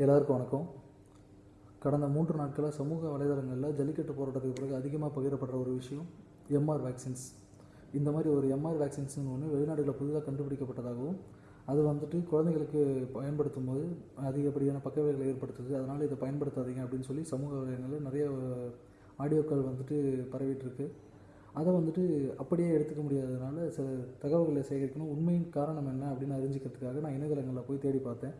எல்லாருக்கும் வணக்கம். கடந்த மூன்று நாட்களாக சமூக வலைதளங்களில் ஜல்லிக்கட்டு போராட்டத்துக்கு பிறகு அதிகமாக பகிரப்படுற ஒரு விஷயம் எம்ஆர் வேக்சின்ஸ் இந்த மாதிரி ஒரு எம்ஆர் வேக்சின்ஸ்னு ஒன்று வெளிநாடுகளில் புதிதாக கண்டுபிடிக்கப்பட்டதாகவும் அது வந்துட்டு குழந்தைகளுக்கு பயன்படுத்தும் போது அதிகப்படியான பக்கவைகளை ஏற்படுத்துது. அதனால் இதை பயன்படுத்தாதீங்க அப்படின்னு சொல்லி சமூக வலைதளங்களில் நிறைய ஆடியோக்கள் வந்துட்டு பரவிட்டுருக்கு. அதை வந்துட்டு அப்படியே எடுத்துக்க முடியாததுனால சில தகவல்களை சேகரிக்கணும். உண்மையின் காரணம் என்ன அப்படின்னு அறிஞ்சிக்கிறதுக்காக நான் இணையதளங்களில் போய் தேடி பார்த்தேன்.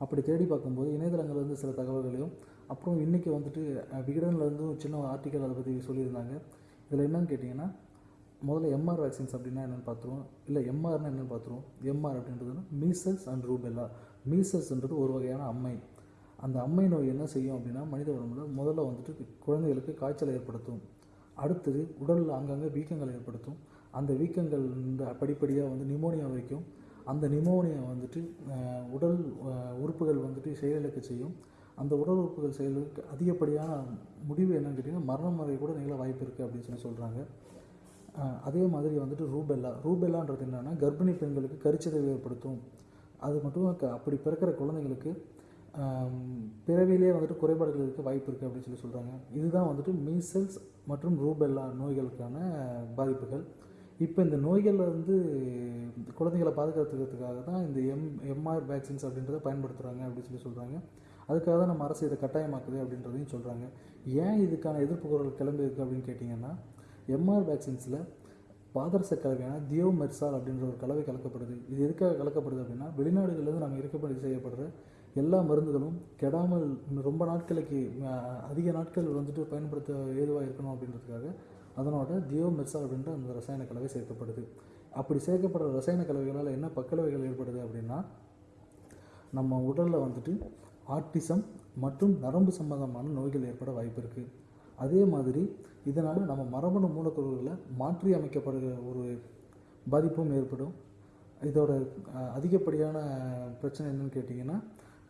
அப்படி தேடி பார்க்கும்போது இணையதளங்கள்லேருந்து சில தகவல்களையும் அப்புறம் இன்றைக்கி வந்துட்டு அஹ், சின்ன ஆர்டிக்கல் அதை பற்றி சொல்லியிருந்தாங்க. இதில் என்னன்னு கேட்டிங்கன்னா முதல்ல எம்ஆர் வேக்சின்ஸ் அப்படின்னா என்னென்னு பார்த்துருவோம். இல்லை எம்ஆர்னா என்னென்னு பார்த்துருவோம். எம்ஆர் அப்படின்றதுன்னா மீசல்ஸ் அண்ட் ரூபெல்லா மீசல்ஸ்ன்றது ஒரு வகையான அம்மை. அந்த அம்மை நோய் என்ன செய்யும் அப்படின்னா மனித உடம்புல முதல்ல வந்துட்டு குழந்தைகளுக்கு காய்ச்சலை ஏற்படுத்தும். அடுத்தது உடலில் அங்கங்கே வீக்கங்களை ஏற்படுத்தும். அந்த வீக்கங்கள் இந்த படிப்படியாக வந்து நிமோனியா வரைக்கும் அந்த நிமோனியா வந்துட்டு உடல் உறுப்புகள் வந்துட்டு செயலிழக்க செய்யும். அந்த உடல் உறுப்புகள் செயலுக்கு அதிகப்படியான முடிவு என்னன்னு கேட்டிங்கன்னா மரணம் வரை கூட நிகழ வாய்ப்பு இருக்குது அப்படின்னு சொல்லி சொல்கிறாங்க அதே மாதிரி வந்துட்டு ரூபெல்லா. ரூபெல்லான்றது என்னென்னா கர்ப்பிணி பெண்களுக்கு கருச்சிதைவு ஏற்படுத்தும். அது மட்டும் அப்படி பிறக்கிற குழந்தைங்களுக்கு பிறவிலே வந்துட்டு குறைபாடுகள் இருக்க வாய்ப்பு இருக்குது அப்படின்னு சொல்லி சொல்கிறாங்க இதுதான் வந்துட்டு மீசல்ஸ் மற்றும் ரூபெல்லா நோய்களுக்கான பாதிப்புகள். இப்போ இந்த நோய்களில் வந்து குழந்தைகளை பாதுகாத்துக்கிறதுக்காக தான் இந்த எம் எம்ஆர் வேக்சின்ஸ் அப்படின்றத பயன்படுத்துகிறாங்க அப்படின்னு சொல்லி சொல்கிறாங்க அதுக்காக தான் நம்ம அரசு இதை கட்டாயமாக்குது அப்படின்றதையும் சொல்கிறாங்க ஏன் இதுக்கான எதிர்ப்பு குரல் கிளம்பி அப்படின்னு கேட்டிங்கன்னா எம்ஆர் வேக்சின்ஸில் பாதரச கலவையான தியோ மெர்சால் அப்படின்ற ஒரு கலவை கலக்கப்படுது. இது எதுக்காக கலக்கப்படுது அப்படின்னா வெளிநாடுகளிலிருந்து நம்ம இறக்குமதி செய்யப்படுற எல்லா மருந்துகளும் கெடாமல் ரொம்ப நாட்களுக்கு அதிக நாட்கள் வந்துட்டு பயன்படுத்த ஏதுவாக இருக்கணும் அப்படின்றதுக்காக அதனோட ஜியோமெர்சால் அப்படின்ற அந்த ரசாயன கலவை சேர்க்கப்படுது. அப்படி சேர்க்கப்படுற ரசாயன கலவைகளால் என்ன பக்கலவைகள் ஏற்படுது அப்படின்னா நம்ம உடலில் வந்துட்டு ஆர்டிசம் மற்றும் நரம்பு சம்பந்தமான நோய்கள் ஏற்பட வாய்ப்பு இருக்குது அதே மாதிரி இதனால் நம்ம மரபணு மூலக்கூறுகளை மாற்றி அமைக்கப்படுகிற ஒரு பாதிப்பும் ஏற்படும். இதோட அதிகப்படியான பிரச்சனை என்னன்னு கேட்டிங்கன்னா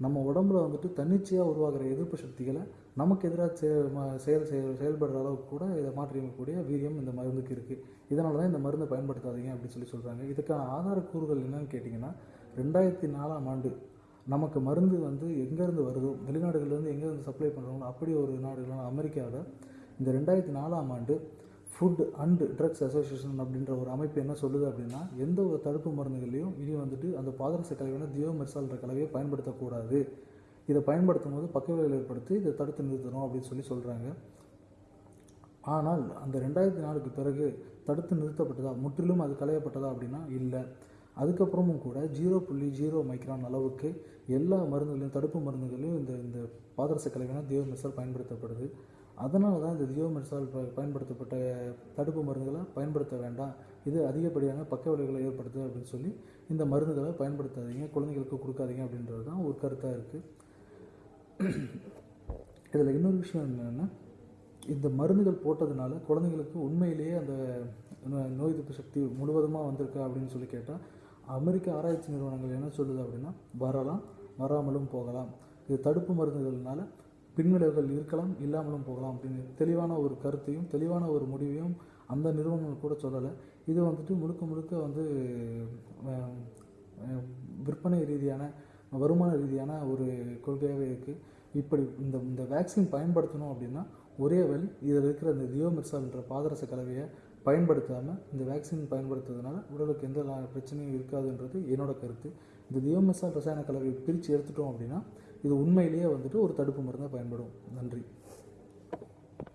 நம்ம உடம்புல வந்துட்டு தன்னிச்சையாக உருவாகிற எதிர்ப்பு சக்திகளை நமக்கு எதிராக செயல் செயல் செயல் செயல்படுற அளவுக்கு கூட இதை மாற்றி அமைக்கக்கூடிய வீரியம் இந்த மருந்துக்கு இருக்குது இதனால தான் இந்த மருந்தை பயன்படுத்தாதீங்க அப்படின்னு சொல்லி சொல்கிறாங்க இதுக்கான ஆதாரக்கூறுகள் என்னன்னு கேட்டிங்கன்னா ரெண்டாயிரத்தி நாலாம் ஆண்டு நமக்கு மருந்து வந்து எங்கேருந்து வருதோ வெளிநாடுகள்லேருந்து எங்கேருந்து சப்ளை பண்ணுறாங்களோ அப்படி ஒரு நாடுகளான அமெரிக்காவில் இந்த ரெண்டாயிரத்தி நாலாம் ஆண்டு ஃபுட் அண்ட் ட்ரக்ஸ் அசோசியேஷன் அப்படின்ற ஒரு அமைப்பு என்ன சொல்லுது அப்படின்னா எந்த ஒரு தடுப்பு மருந்துகளையும் இனி வந்துட்டு அந்த பாதரச கலவையான தியோமெர்சால்ன்ற கலவையை பயன்படுத்தக்கூடாது. இதை பயன்படுத்தும் போது பக்கவிளைவுகள் ஏற்படுத்தி இதை தடுத்து நிறுத்தணும் அப்படின்னு சொல்லி சொல்கிறாங்க ஆனால் அந்த ரெண்டாயிரத்தி நாலுக்கு பிறகு தடுத்து நிறுத்தப்பட்டதா முற்றிலும் அது களையப்பட்டதா அப்படின்னா இல்லை. அதுக்கப்புறமும் கூட ஜீரோ புள்ளி ஜீரோ மைக்ரான் அளவுக்கு எல்லா மருந்துகளையும் தடுப்பு மருந்துகளையும் இந்த இந்த பாதரச கலவையான தியோமெர்சால் பயன்படுத்தப்படுது. அதனால தான் இந்த தியோமெர்சால் ப- பயன்படுத்தப்பட்ட தடுப்பு மருந்துகளை பயன்படுத்த வேண்டாம். இது அதிகப்படியான பக்க விளைவுகளை ஏற்படுத்துது அப்படின்னு சொல்லி இந்த மருந்துகளை பயன்படுத்தாதீங்க குழந்தைகளுக்கு கொடுக்காதீங்க அப்படின்றது தான் ஒரு கருத்தாக இருக்குது இதில் இன்னொரு விஷயம் என்னென்னா இந்த மருந்துகள் போட்டதுனால குழந்தைங்களுக்கு உண்மையிலேயே அந்த நோய் எதிர்ப்பு சக்தி முழுவதுமாக வந்திருக்கா அப்படின்னு சொல்லி கேட்டால் அமெரிக்க ஆராய்ச்சி நிறுவனங்கள் என்ன சொல்லுது அப்படின்னா வரலாம் வராமலும் போகலாம். இது தடுப்பு மருந்துகள்னால பின்விளைவுகள் இருக்கலாம் இல்லாமலும் போகலாம் அப்படின்னு தெளிவான ஒரு கருத்தையும் தெளிவான ஒரு முடிவையும் அந்த நிறுவனங்கள் கூட சொல்லலை. இது வந்துட்டு முழுக்க முழுக்க வந்து விற்பனை ரீதியான வருமான ரீதியான ஒரு கொள்கையாகவே இருக்குது இப்படி இந்த இந்த வேக்சின் பயன்படுத்தணும் அப்படின்னா ஒரே வழி இதில் இருக்கிற இந்த தியோமெர்சால்ன்ற பாதரச கலவையை பயன்படுத்தாமல் இந்த வேக்சின் பயன்படுத்துறதுனால உடலுக்கு எந்த பிரச்சனையும் இருக்காதுன்றது என்னோட கருத்து. இந்த தியோமெசால் ரசாயன கலவையை பிரித்து எடுத்துட்டோம் அப்படின்னா இது உண்மையிலேயே வந்துட்டு ஒரு தடுப்பு மருந்தாக பயன்படும். நன்றி.